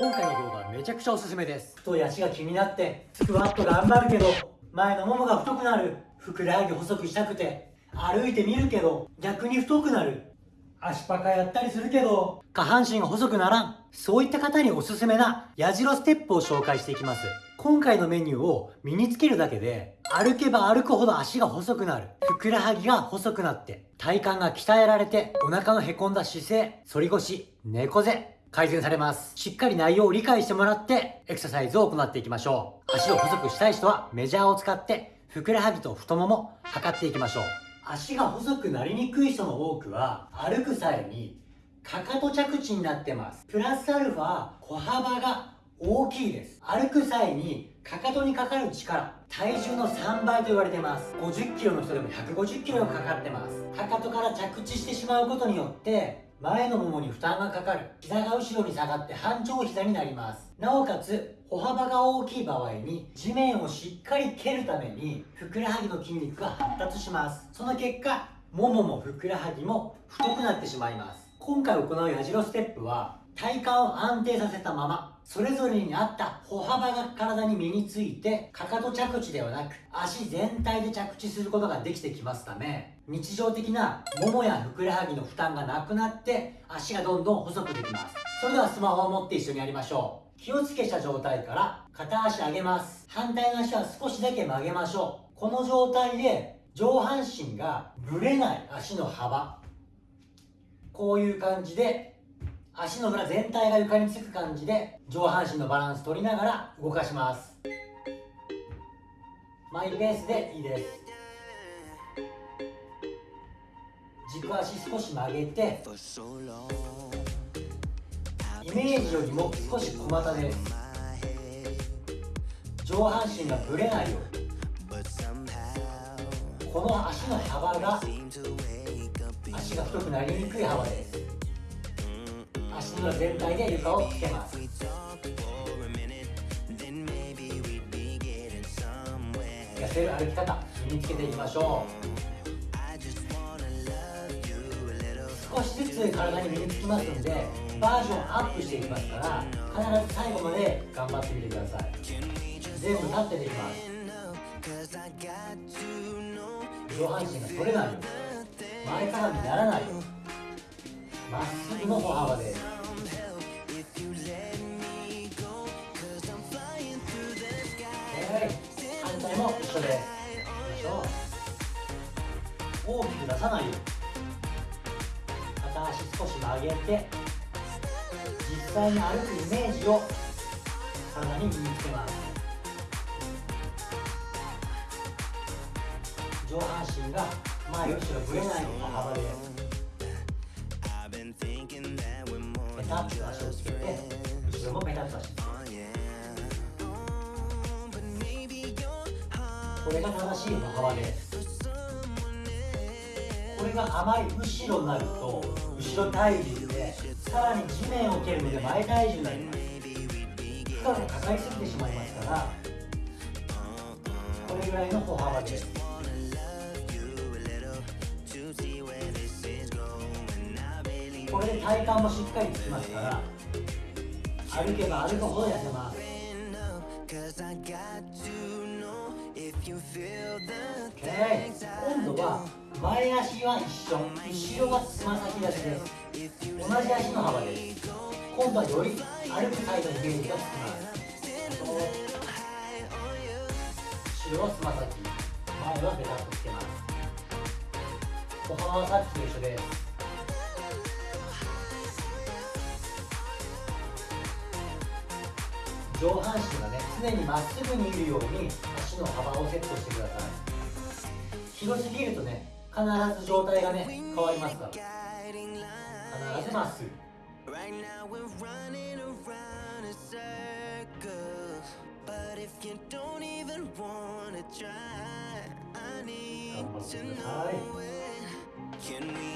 今回の動画めちゃくちゃおすすめです。太い足が気になってスクワット頑張るけど前のももが太くなる。ふくらはぎ細くしたくて歩いてみるけど逆に太くなる。足パカやったりするけど下半身が細くならん。そういった方におすすめな矢印ステップを紹介していきます。今回のメニューを身につけるだけで歩けば歩くほど足が細くなる。ふくらはぎが細くなって体幹が鍛えられてお腹のへこんだ姿勢反り腰猫背。改善されます。しっかり内容を理解してもらって、エクササイズを行っていきましょう。足を細くしたい人はメジャーを使って、ふくらはぎと太もも、測っていきましょう。足が細くなりにくい人の多くは、歩く際に、かかと着地になってます。プラスアルファ、歩幅が大きいです。歩く際に、かかとにかかる力、体重の3倍と言われてます。50キロの人でも150キロがかかってます。かかとから着地してしまうことによって、前のももに負担がかかる。膝が後ろに下がって半長膝になります。なおかつ、歩幅が大きい場合に、地面をしっかり蹴るために、ふくらはぎの筋肉が発達します。その結果、もももふくらはぎも太くなってしまいます。今回行う矢印ステップは、体幹を安定させたまま、それぞれに合った歩幅が体に身について、かかと着地ではなく、足全体で着地することができてきますため、日常的なももやふくらはぎの負担がなくなって、足がどんどん細くできます。それではスマホを持って一緒にやりましょう。気をつけした状態から片足上げます。反対の足は少しだけ曲げましょう。この状態で上半身がぶれない足の幅。こういう感じで足の裏全体が床につく感じで上半身のバランス取りながら動かします。マイペースでいいです。軸足少し曲げてイメージよりも少し小股です。上半身がぶれないようにこの足の幅が足が太くなりにくい幅です。足の全体で床をつけます。痩せる歩き方身につけていきましょう。少しずつ体に身につきますのでバージョンアップしていきますから必ず最後まで頑張ってみてください。全部立ってできます。上半身が取れないように前かがみにならないように。まっすぐの歩幅です反対も一緒ですいきましょう。大きく出さないように片足少し曲げて実際に歩くイメージを体に身につけます上半身が前後ろぶれないの幅ですタッと足をつけて後ろもペタッと足つけてこれが正しい歩幅ですこれがあまり後ろになると後ろ体重でさらに地面を蹴るので前体重になります負荷がかかりすぎてしまいますからこれぐらいの歩幅です。体幹もしっかりつきますから歩けば歩くほど痩せます。今度は前足は一緒後ろはつま先立ちです。同じ足の幅です今度はより歩くサイドにイメージがつきます後ろはつま先前はペタッとつけます。歩幅はさっきと一緒です。上半身がね常にまっすぐにいるように足の幅をセットしてください。広すぎるとね必ず状態がね変わりますから。必ず。まっすぐ頑張ってください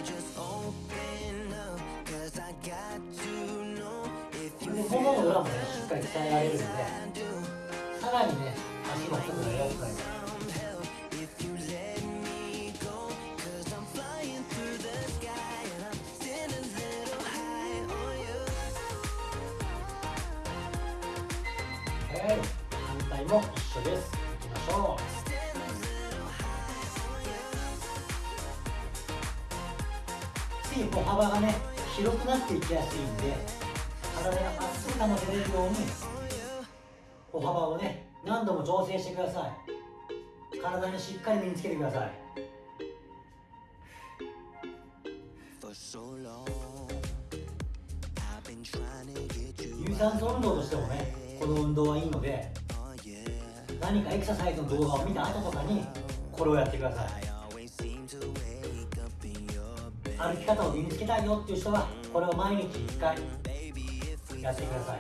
ももの裏もねしっかり鍛えられるのでさらにね足も太くなりやすくなります反対も一緒ですいきましょう次歩幅がね広くなっていきやすいんで体がまっすぐ保てれるように歩幅をね何度も調整してください。体にしっかり身につけてください。有酸素運動としてもねこの運動はいいので何かエクササイズの動画を見た後とかにこれをやってください。歩き方を身につけたいよっていう人はこれを毎日1回やってください。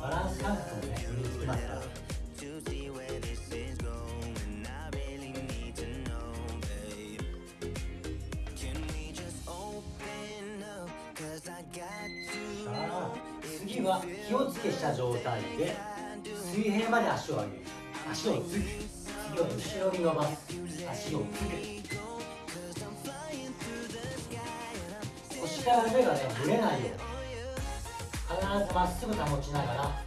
バランス感覚もね身につきますから。次は気をつけした状態で水平まで足を上げる。足をつく次は後ろに伸ばす足をつく腰から腕がねぶれないよ。うに必ずまっすぐ保ちながら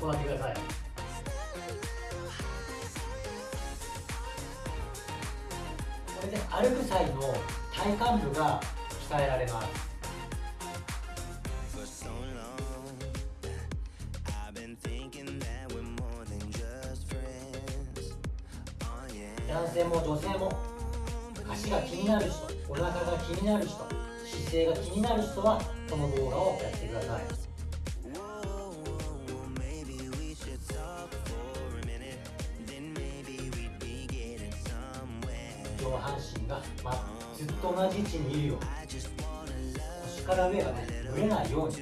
行ってください。これで歩く際の体幹部が鍛えられます男性も女性も足が気になる人お腹が気になる人姿勢が気になる人はこの動画をやってください。上半身が、ま、ずっと同じ位置にいるように腰から上がねぶれないように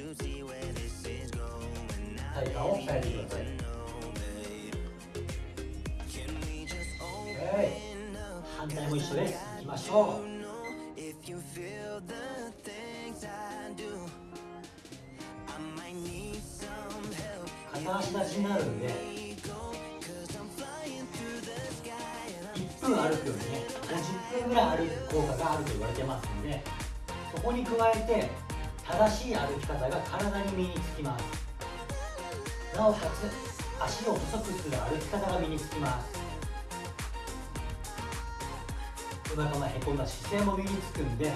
体幹を鍛えてください。反対も一緒ですいきましょう。片足立ちになるんで1分歩くよりね50分ぐらい歩く効果があると言われてますんでそこに加えて正しい歩き方が体に身につきます。なおかつ足を細くする歩き方が身につきます。お腹のへこんだ姿勢も身につくんで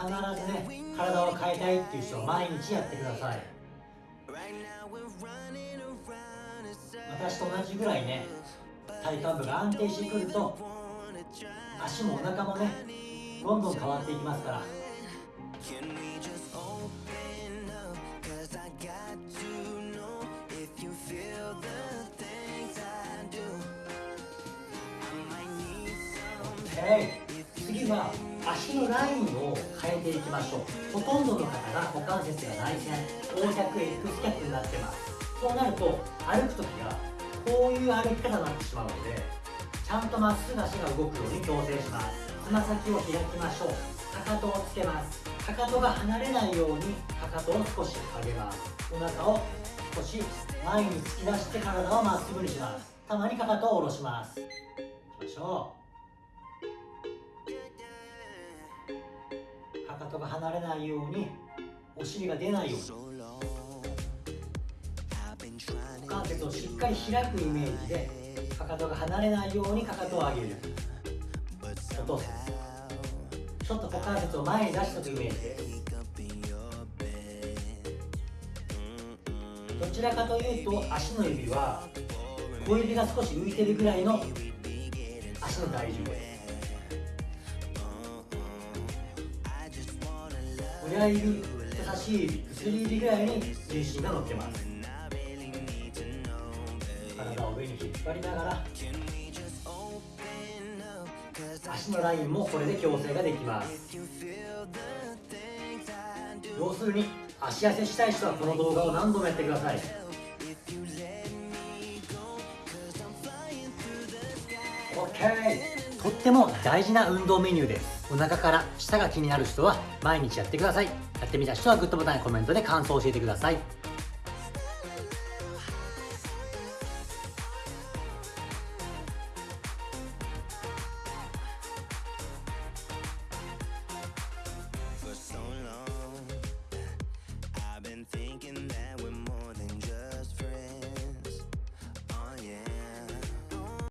必ずね体を変えたいっていう人は毎日やってください。私と同じぐらいね体幹部が安定してくると足もお腹もねどんどん変わっていきますから。は足のラインを変えていきましょう。ほとんどの方が股関節が内旋 O 脚 X 脚になってます。そうなると歩く時がこういう歩き方になってしまうのでちゃんとまっすぐ足が動くように調整します。つま先を開きましょう。かかとをつけます。かかとが離れないようにかかとを少し上げます。お腹を少し前に突き出して体をまっすぐにします。たまにかかとを下ろします。いきましょう。とが離れないようにお尻が出ないように。股関節をしっかり開くイメージでかかとが離れないようにかかとを上げる。落とすちょっと股関節を前に出しておくイメージで。どちらかというと足の指は小指が少し浮いてるぐらいの足の体重です。親指人差し指薬指ぐらいに重心が乗ってます。体を上に引っ張りながら足のラインもこれで矯正ができます。要するに足痩せしたい人はこの動画を何度もやってください。OK とっても大事な運動メニューです。お腹から舌が気になる人は毎日やってください。やってみた人はグッドボタンやコメントで感想を教えてください。